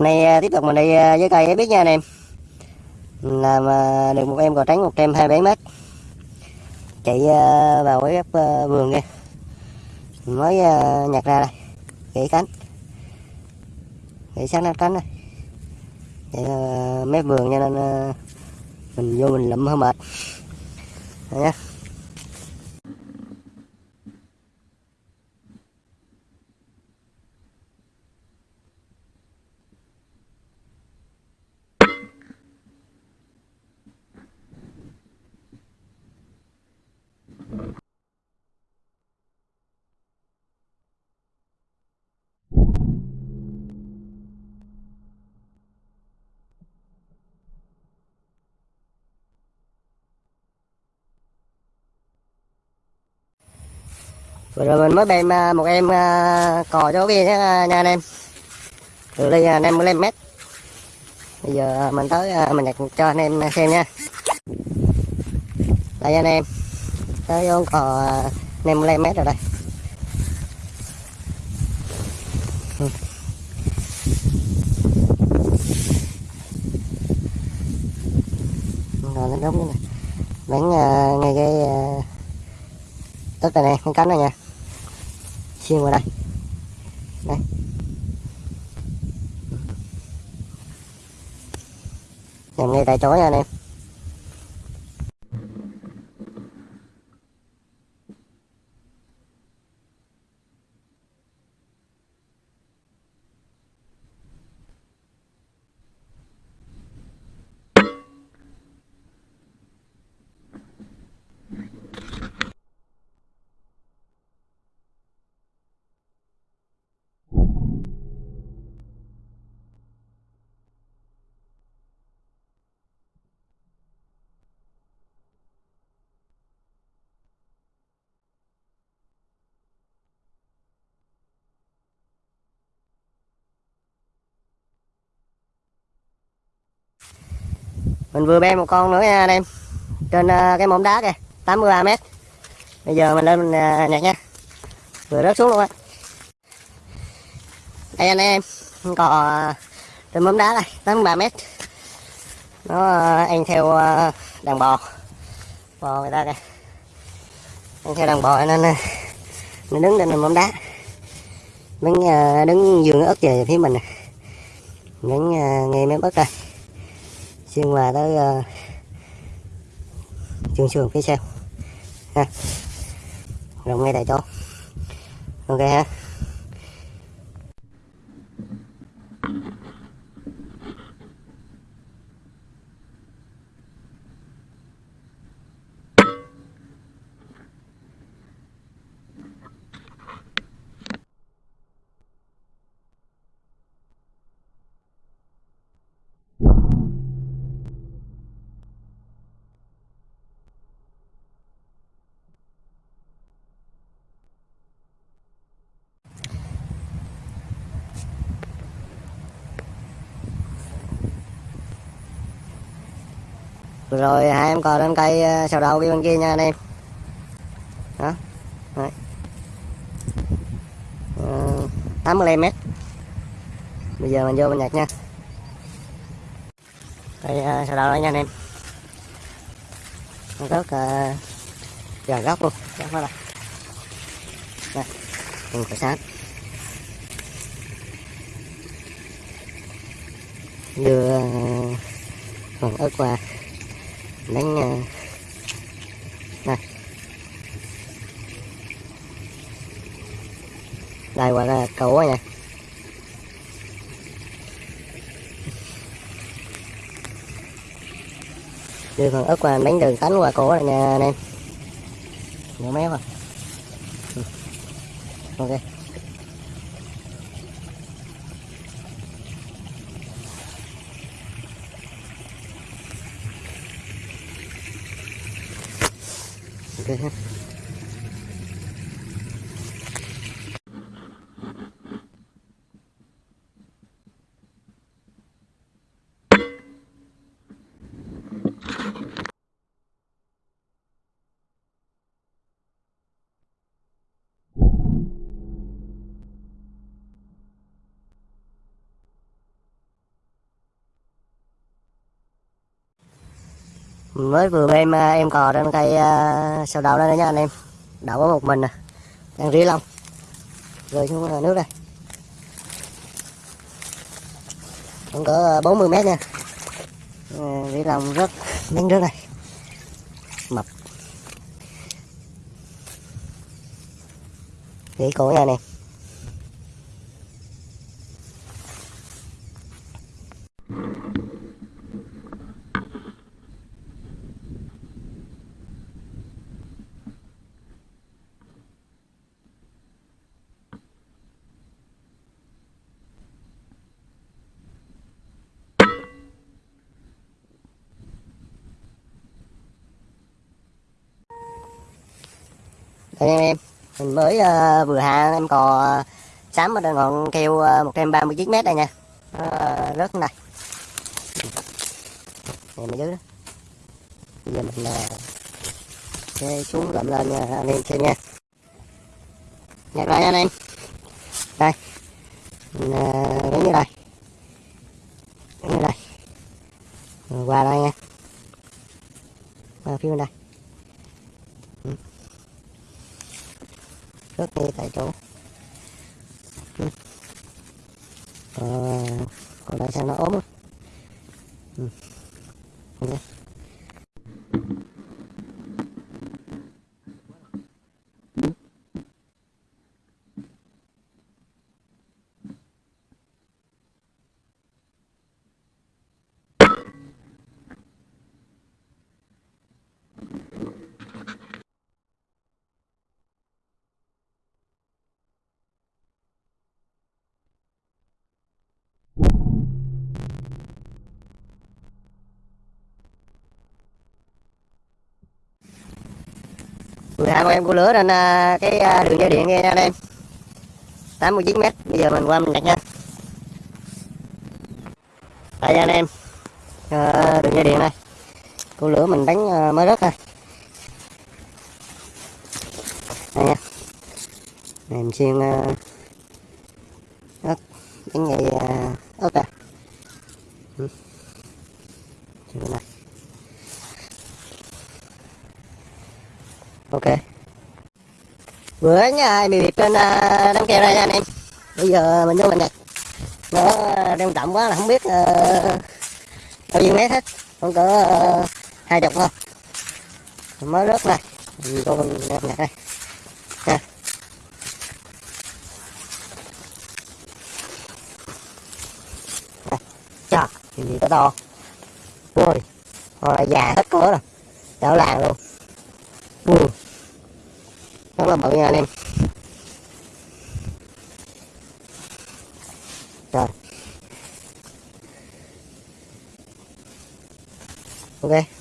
Nay à, tiếp tục mình đi à, với cây em biết nha anh em. Làm à, được một em cò trắng 127 mét Chạy vào cái góc vườn kia. Mới nhặt ra đây. Gãy cánh. Gãy sáng nát cánh đây. Vậy mép vườn cho nên Mình vô mình lụm hơi mệt. Đây nha Vừa rồi mình mới đem à, một em à, cò cho kia à, nha, anh em. Từ đây à, 55 mét. Bây giờ mình tới mình nhặt cho anh em xem nha. Đây anh em. Tới con cò à, 55 mét rồi đây. Rồi nó đóng này. Đánh à, ngay cái à, tất này con cái cánh này nha xuyên vào đây. Đây. Nằm ngay tại chỗ nha anh em. Mình vừa bê một con nữa nha anh em. Trên ờ, cái mỏm đá kìa 83 mét. Bây giờ mình lên mình ờ, nhặt nha. Vừa rớt xuống luôn á. Đây anh em cò ờ, trên mỏm đá này 83 mét. Nó ăn theo đàn bò. Bò người ta kìa. Ăn theo đàn bò nên nó đứng trên mỏm đá. Đứng đứng giường ớt về phía mình nè. Đứng nghe ngay mép ớt đây nhưng mà tới ờ, uh, trường trường phía sau. Ha. Rộng ngay tại chỗ. Ok ha. Rồi hai em cò lên cây sầu ờ, sào đầu bên kia nha anh em. Đó Đấy. Ờ, 85 mét. Bây giờ mình vô mình nhặt nha. Đây ờ, sầu sào đầu đây nha anh em. Rất uh, gần góc luôn. Góc đó. Đây đây cùng sáng. sát đưa phần ờ, ớt qua đánh đây. Đây, qua cái cầu nha. Đưa phần ớt qua đánh đường cánh qua cổ này nha anh em. Nhỏ méo à ok. Ok mới vừa em à, em cò trên cây uh, sầu đậu đây nha anh em. Đậu có một mình nè. Đang rí lông rồi xuống nước đây. Cũng cỡ à, 40 mét nha. À, rí lông rất miếng nước này. Mập. Kỹ cổ nha anh em anh em mình mới uh, vừa hạ em cò uh, sám ở ngọn keo uh, 139 mét đây nha. Uh, rớt này. Này mình dưới đó. Bây giờ mình uh, xuống gặm lên nha anh em xem nha. Dạ, Nhặt lại anh em. Đây. Mình uh, đứng như đây. Đứng như đây. Rồi qua đây nha. Qua phía bên đây. Cướp ngay tại chỗ ừ. à, còn lại sao nó ốm ừ. Okay. Mười hai con em của lửa lên à, cái à, đường dây điện nghe anh em. 89 mét bây giờ mình qua mình đặt nha. Đây anh em. À, đường dây điện này của lửa mình đánh ờ, mới rớt thôi. Đây nha. Em xuyên ớt đánh dây ờ, ớt à ừ. này ok bữa nha bị bịp trên à, đám keo đây nha anh em. Bây giờ mình vô mình nhặt nó à, đem trọng quá là không biết uh, bao nhiêu mét hết. Không cỡ uh, hai chục thôi. Mới rớt này vô mình nhặt đây. Nha chà thì gì có to Ôi, hồi già hết cỡ rồi. Đảo làng luôn là bự nha anh em rồi. Ok.